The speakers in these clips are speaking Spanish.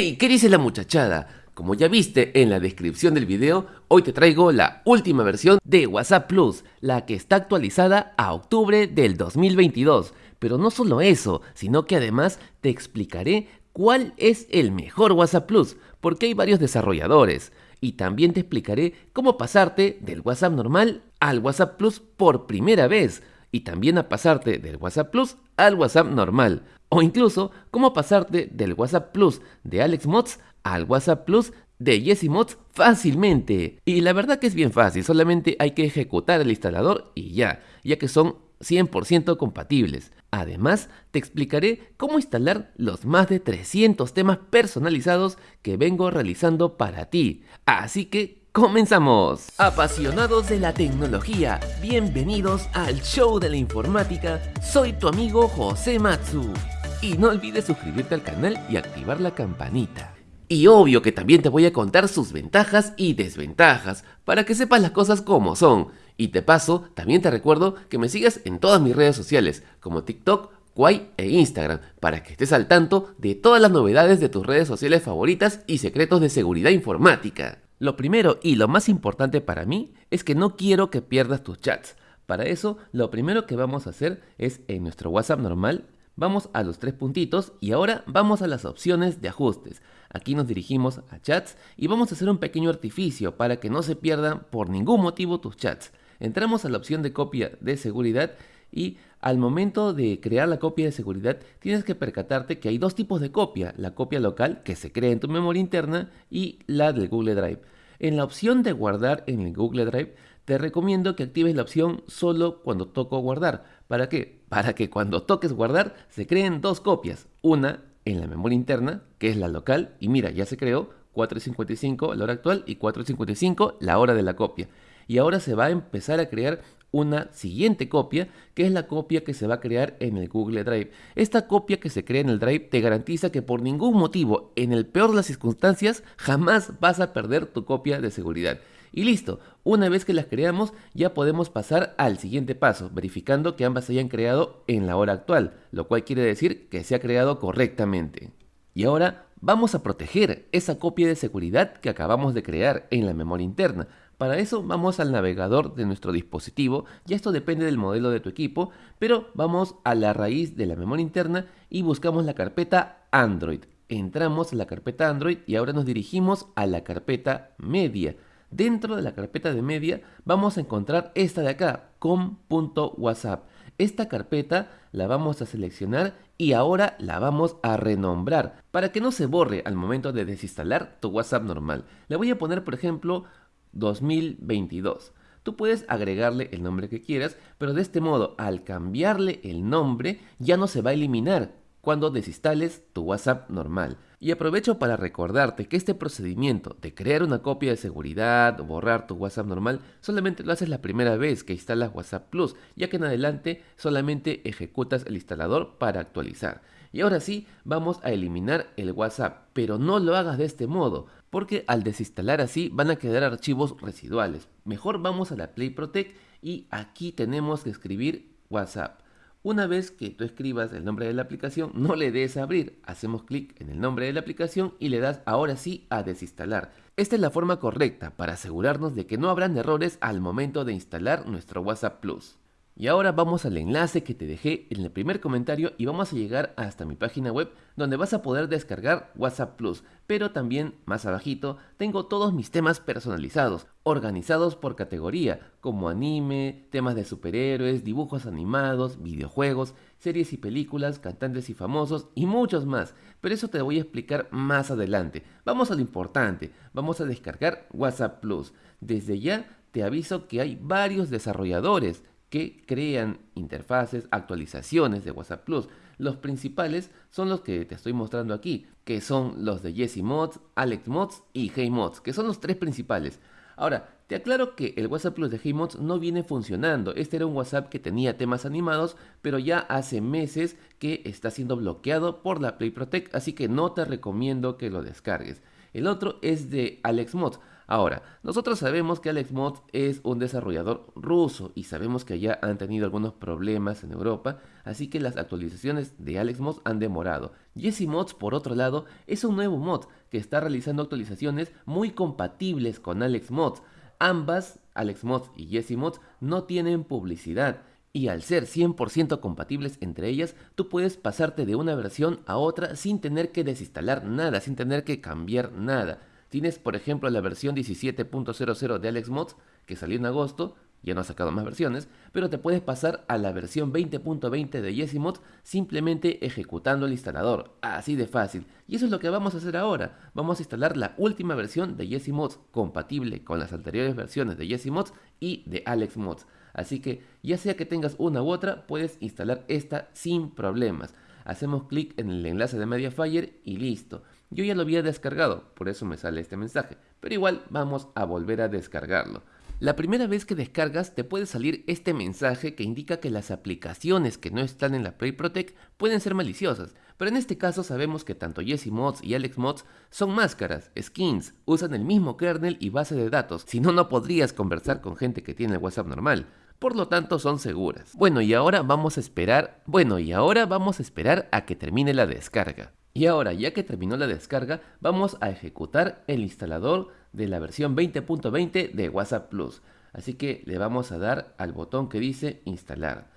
¡Hey! ¿Qué dice la muchachada? Como ya viste en la descripción del video, hoy te traigo la última versión de WhatsApp Plus, la que está actualizada a octubre del 2022. Pero no solo eso, sino que además te explicaré cuál es el mejor WhatsApp Plus, porque hay varios desarrolladores. Y también te explicaré cómo pasarte del WhatsApp normal al WhatsApp Plus por primera vez y también a pasarte del WhatsApp Plus al WhatsApp normal. O incluso cómo pasarte del WhatsApp Plus de Alex Mods al WhatsApp Plus de Jesse Mods fácilmente. Y la verdad que es bien fácil, solamente hay que ejecutar el instalador y ya, ya que son 100% compatibles. Además, te explicaré cómo instalar los más de 300 temas personalizados que vengo realizando para ti. Así que ¡Comenzamos! Apasionados de la tecnología, bienvenidos al show de la informática. Soy tu amigo José Matsu. Y no olvides suscribirte al canal y activar la campanita. Y obvio que también te voy a contar sus ventajas y desventajas, para que sepas las cosas como son. Y te paso, también te recuerdo que me sigas en todas mis redes sociales, como TikTok, Kwai e Instagram, para que estés al tanto de todas las novedades de tus redes sociales favoritas y secretos de seguridad informática. Lo primero y lo más importante para mí es que no quiero que pierdas tus chats. Para eso, lo primero que vamos a hacer es en nuestro WhatsApp normal, vamos a los tres puntitos y ahora vamos a las opciones de ajustes. Aquí nos dirigimos a chats y vamos a hacer un pequeño artificio para que no se pierdan por ningún motivo tus chats. Entramos a la opción de copia de seguridad y al momento de crear la copia de seguridad tienes que percatarte que hay dos tipos de copia, la copia local que se crea en tu memoria interna y la del Google Drive. En la opción de guardar en el Google Drive te recomiendo que actives la opción solo cuando toco guardar. ¿Para qué? Para que cuando toques guardar se creen dos copias, una en la memoria interna, que es la local, y mira, ya se creó 4.55 la hora actual y 4.55 la hora de la copia. Y ahora se va a empezar a crear una siguiente copia, que es la copia que se va a crear en el Google Drive. Esta copia que se crea en el Drive te garantiza que por ningún motivo, en el peor de las circunstancias, jamás vas a perder tu copia de seguridad. Y listo, una vez que las creamos ya podemos pasar al siguiente paso, verificando que ambas se hayan creado en la hora actual, lo cual quiere decir que se ha creado correctamente. Y ahora vamos a proteger esa copia de seguridad que acabamos de crear en la memoria interna. Para eso vamos al navegador de nuestro dispositivo, ya esto depende del modelo de tu equipo, pero vamos a la raíz de la memoria interna y buscamos la carpeta Android. Entramos a la carpeta Android y ahora nos dirigimos a la carpeta media. Dentro de la carpeta de media vamos a encontrar esta de acá, com.whatsapp. Esta carpeta la vamos a seleccionar y ahora la vamos a renombrar para que no se borre al momento de desinstalar tu WhatsApp normal. Le voy a poner por ejemplo 2022. Tú puedes agregarle el nombre que quieras, pero de este modo, al cambiarle el nombre, ya no se va a eliminar cuando desinstales tu WhatsApp normal. Y aprovecho para recordarte que este procedimiento de crear una copia de seguridad o borrar tu WhatsApp normal solamente lo haces la primera vez que instalas WhatsApp Plus, ya que en adelante solamente ejecutas el instalador para actualizar. Y ahora sí, vamos a eliminar el WhatsApp, pero no lo hagas de este modo, porque al desinstalar así van a quedar archivos residuales. Mejor vamos a la Play Protect y aquí tenemos que escribir WhatsApp. Una vez que tú escribas el nombre de la aplicación, no le des a abrir. Hacemos clic en el nombre de la aplicación y le das ahora sí a desinstalar. Esta es la forma correcta para asegurarnos de que no habrán errores al momento de instalar nuestro WhatsApp Plus. Y ahora vamos al enlace que te dejé en el primer comentario y vamos a llegar hasta mi página web donde vas a poder descargar WhatsApp Plus. Pero también más abajito tengo todos mis temas personalizados, organizados por categoría, como anime, temas de superhéroes, dibujos animados, videojuegos, series y películas, cantantes y famosos y muchos más. Pero eso te voy a explicar más adelante. Vamos a lo importante, vamos a descargar WhatsApp Plus. Desde ya te aviso que hay varios desarrolladores que crean interfaces, actualizaciones de WhatsApp Plus. Los principales son los que te estoy mostrando aquí, que son los de Jesse Mods, Alex Mods y Hey Mods, que son los tres principales. Ahora, te aclaro que el WhatsApp Plus de Hey Mods no viene funcionando. Este era un WhatsApp que tenía temas animados, pero ya hace meses que está siendo bloqueado por la Play Protect, así que no te recomiendo que lo descargues. El otro es de Alex Mods. Ahora, nosotros sabemos que AlexMods es un desarrollador ruso y sabemos que ya han tenido algunos problemas en Europa, así que las actualizaciones de AlexMods han demorado. Mods, por otro lado, es un nuevo mod que está realizando actualizaciones muy compatibles con AlexMods. Ambas, AlexMods y Mods, no tienen publicidad y al ser 100% compatibles entre ellas, tú puedes pasarte de una versión a otra sin tener que desinstalar nada, sin tener que cambiar nada. Tienes, por ejemplo, la versión 17.00 de AlexMods, que salió en agosto, ya no ha sacado más versiones, pero te puedes pasar a la versión 20.20 de Yesimods simplemente ejecutando el instalador, así de fácil. Y eso es lo que vamos a hacer ahora. Vamos a instalar la última versión de Yesimods compatible con las anteriores versiones de Yesimods y de AlexMods. Así que ya sea que tengas una u otra, puedes instalar esta sin problemas. Hacemos clic en el enlace de Mediafire y listo. Yo ya lo había descargado, por eso me sale este mensaje, pero igual vamos a volver a descargarlo. La primera vez que descargas te puede salir este mensaje que indica que las aplicaciones que no están en la Play Protect pueden ser maliciosas, pero en este caso sabemos que tanto Mods y AlexMods son máscaras, skins, usan el mismo kernel y base de datos, si no no podrías conversar con gente que tiene el WhatsApp normal por lo tanto son seguras. Bueno, y ahora vamos a esperar, bueno, y ahora vamos a esperar a que termine la descarga. Y ahora, ya que terminó la descarga, vamos a ejecutar el instalador de la versión 20.20 de WhatsApp Plus. Así que le vamos a dar al botón que dice instalar.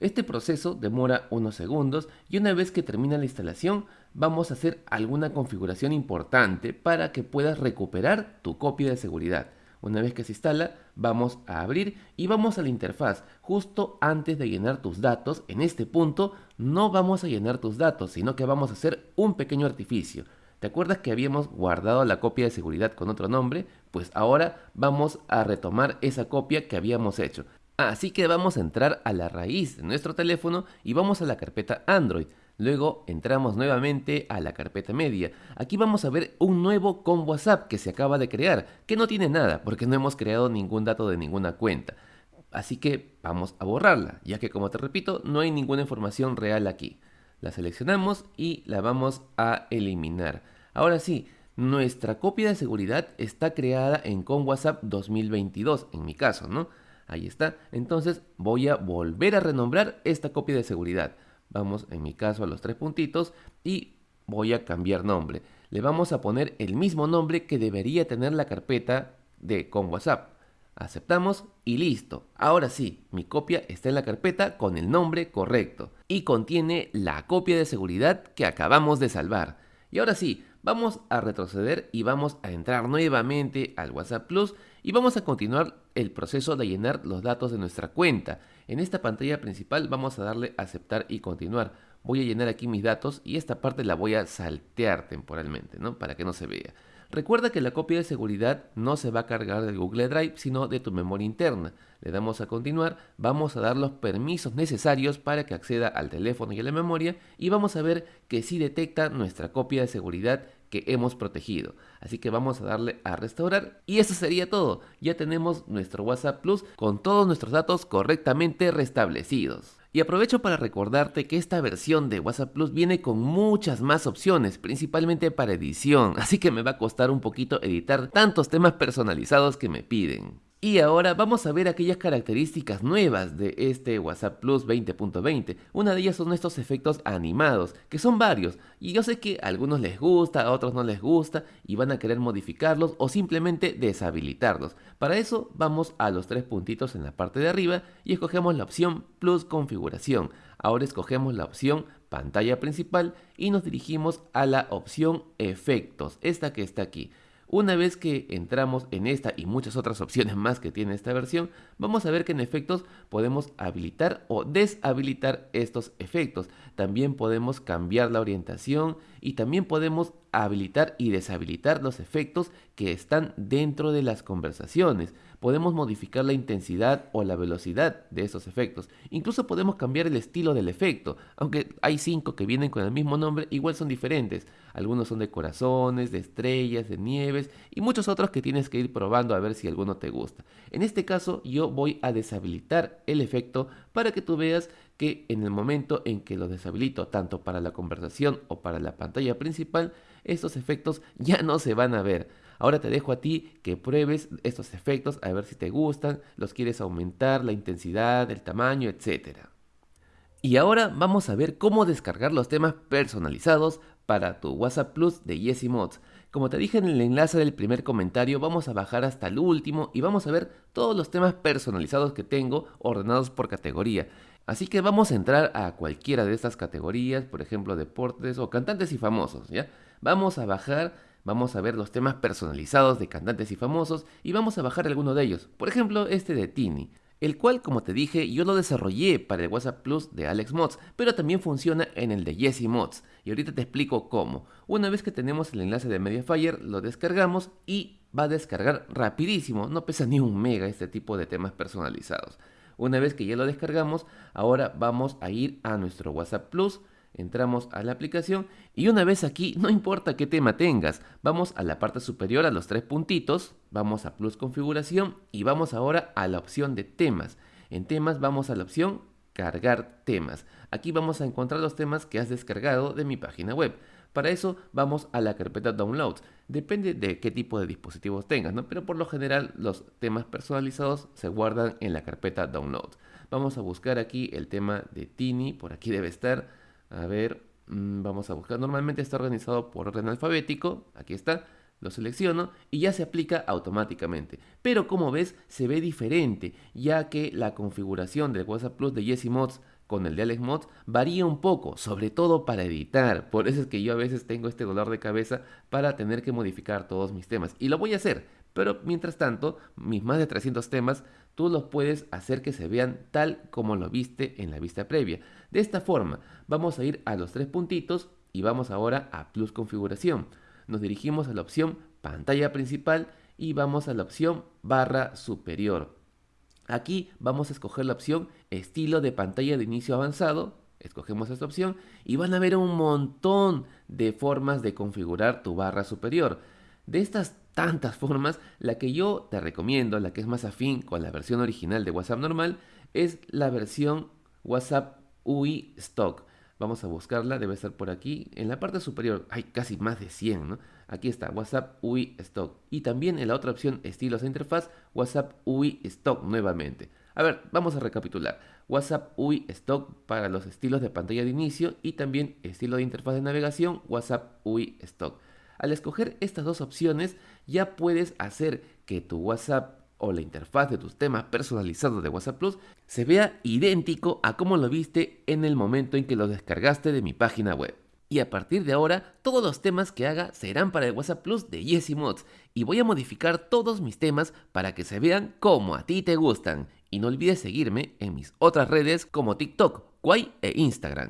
Este proceso demora unos segundos y una vez que termina la instalación vamos a hacer alguna configuración importante para que puedas recuperar tu copia de seguridad. Una vez que se instala, vamos a abrir y vamos a la interfaz. Justo antes de llenar tus datos, en este punto, no vamos a llenar tus datos, sino que vamos a hacer un pequeño artificio. ¿Te acuerdas que habíamos guardado la copia de seguridad con otro nombre? Pues ahora vamos a retomar esa copia que habíamos hecho. Así que vamos a entrar a la raíz de nuestro teléfono y vamos a la carpeta Android. Luego entramos nuevamente a la carpeta media. Aquí vamos a ver un nuevo con WhatsApp que se acaba de crear, que no tiene nada porque no hemos creado ningún dato de ninguna cuenta. Así que vamos a borrarla, ya que como te repito, no hay ninguna información real aquí. La seleccionamos y la vamos a eliminar. Ahora sí, nuestra copia de seguridad está creada en con WhatsApp 2022, en mi caso, ¿no? Ahí está. Entonces voy a volver a renombrar esta copia de seguridad. Vamos en mi caso a los tres puntitos y voy a cambiar nombre. Le vamos a poner el mismo nombre que debería tener la carpeta de con WhatsApp. Aceptamos y listo. Ahora sí, mi copia está en la carpeta con el nombre correcto y contiene la copia de seguridad que acabamos de salvar. Y ahora sí, vamos a retroceder y vamos a entrar nuevamente al WhatsApp Plus y vamos a continuar el proceso de llenar los datos de nuestra cuenta. En esta pantalla principal vamos a darle aceptar y continuar. Voy a llenar aquí mis datos y esta parte la voy a saltear temporalmente, ¿no? Para que no se vea. Recuerda que la copia de seguridad no se va a cargar del Google Drive, sino de tu memoria interna. Le damos a continuar, vamos a dar los permisos necesarios para que acceda al teléfono y a la memoria y vamos a ver que sí detecta nuestra copia de seguridad que hemos protegido. Así que vamos a darle a restaurar y eso sería todo. Ya tenemos nuestro WhatsApp Plus con todos nuestros datos correctamente restablecidos. Y aprovecho para recordarte que esta versión de WhatsApp Plus viene con muchas más opciones, principalmente para edición, así que me va a costar un poquito editar tantos temas personalizados que me piden. Y ahora vamos a ver aquellas características nuevas de este WhatsApp Plus 20.20. Una de ellas son estos efectos animados, que son varios, y yo sé que a algunos les gusta, a otros no les gusta, y van a querer modificarlos o simplemente deshabilitarlos. Para eso vamos a los tres puntitos en la parte de arriba y escogemos la opción Plus Configuración. Ahora escogemos la opción Pantalla Principal y nos dirigimos a la opción Efectos, esta que está aquí. Una vez que entramos en esta y muchas otras opciones más que tiene esta versión, vamos a ver que en efectos podemos habilitar o deshabilitar estos efectos. También podemos cambiar la orientación y también podemos habilitar y deshabilitar los efectos que están dentro de las conversaciones. Podemos modificar la intensidad o la velocidad de esos efectos. Incluso podemos cambiar el estilo del efecto. Aunque hay cinco que vienen con el mismo nombre, igual son diferentes. Algunos son de corazones, de estrellas, de nieves y muchos otros que tienes que ir probando a ver si alguno te gusta. En este caso yo voy a deshabilitar el efecto para que tú veas que en el momento en que lo deshabilito tanto para la conversación o para la pantalla principal, estos efectos ya no se van a ver. Ahora te dejo a ti que pruebes estos efectos a ver si te gustan, los quieres aumentar, la intensidad, el tamaño, etc. Y ahora vamos a ver cómo descargar los temas personalizados para tu WhatsApp Plus de Yesi Mods. Como te dije en el enlace del primer comentario, vamos a bajar hasta el último y vamos a ver todos los temas personalizados que tengo ordenados por categoría. Así que vamos a entrar a cualquiera de estas categorías, por ejemplo deportes o cantantes y famosos, ¿ya? Vamos a bajar, vamos a ver los temas personalizados de cantantes y famosos y vamos a bajar alguno de ellos. Por ejemplo, este de Tini el cual, como te dije, yo lo desarrollé para el WhatsApp Plus de Alex Mods, pero también funciona en el de Jesse Mods, y ahorita te explico cómo. Una vez que tenemos el enlace de Mediafire, lo descargamos y va a descargar rapidísimo, no pesa ni un mega este tipo de temas personalizados. Una vez que ya lo descargamos, ahora vamos a ir a nuestro WhatsApp Plus, Entramos a la aplicación y una vez aquí, no importa qué tema tengas, vamos a la parte superior a los tres puntitos, vamos a Plus Configuración y vamos ahora a la opción de temas. En temas vamos a la opción Cargar temas. Aquí vamos a encontrar los temas que has descargado de mi página web. Para eso vamos a la carpeta Downloads. Depende de qué tipo de dispositivos tengas, ¿no? pero por lo general los temas personalizados se guardan en la carpeta Downloads. Vamos a buscar aquí el tema de Tini, por aquí debe estar a ver, mm, vamos a buscar. Normalmente está organizado por orden alfabético. Aquí está. Lo selecciono y ya se aplica automáticamente. Pero como ves, se ve diferente, ya que la configuración del WhatsApp Plus de Jesse Mods con el de Alex Mods varía un poco, sobre todo para editar. Por eso es que yo a veces tengo este dolor de cabeza para tener que modificar todos mis temas. Y lo voy a hacer, pero mientras tanto, mis más de 300 temas, tú los puedes hacer que se vean tal como lo viste en la vista previa. De esta forma, vamos a ir a los tres puntitos y vamos ahora a Plus Configuración. Nos dirigimos a la opción Pantalla Principal y vamos a la opción Barra Superior. Aquí vamos a escoger la opción Estilo de pantalla de inicio avanzado. Escogemos esta opción y van a ver un montón de formas de configurar tu barra superior. De estas tantas formas, la que yo te recomiendo, la que es más afín con la versión original de WhatsApp normal, es la versión WhatsApp UI Stock. Vamos a buscarla, debe estar por aquí. En la parte superior hay casi más de 100, ¿no? Aquí está, WhatsApp UI Stock. Y también en la otra opción, estilos de interfaz, WhatsApp UI Stock nuevamente. A ver, vamos a recapitular. WhatsApp UI Stock para los estilos de pantalla de inicio y también estilo de interfaz de navegación, WhatsApp UI Stock. Al escoger estas dos opciones, ya puedes hacer que tu WhatsApp o la interfaz de tus temas personalizados de WhatsApp Plus se vea idéntico a como lo viste en el momento en que lo descargaste de mi página web. Y a partir de ahora, todos los temas que haga serán para el WhatsApp Plus de Yesi Mods y voy a modificar todos mis temas para que se vean como a ti te gustan. Y no olvides seguirme en mis otras redes como TikTok, Kwai e Instagram.